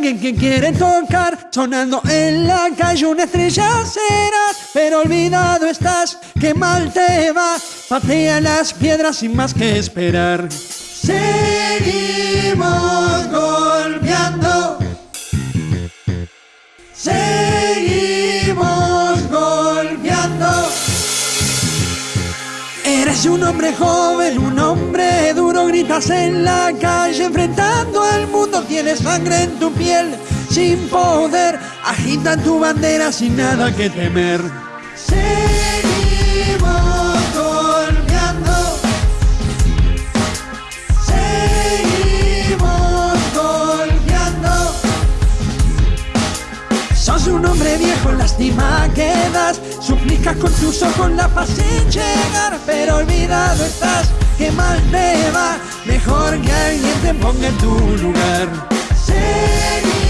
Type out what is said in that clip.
alguien que quiere tocar, sonando en la calle una estrella serás, pero olvidado estás, que mal te va, patea las piedras sin más que esperar. Seguimos golpeando. Seguimos golpeando. Eres un hombre joven, un hombre duro, gritas en la calle al sangre en tu piel, sin poder, agitan tu bandera sin nada que temer. Seguimos golpeando. Seguimos golpeando. Sos un hombre viejo, lástima que das. Suplicas con tus ojos la paz sin llegar, pero olvidado estás, que mal te va. Mejor que alguien te ponga en tu lugar. Seguimos golpeando,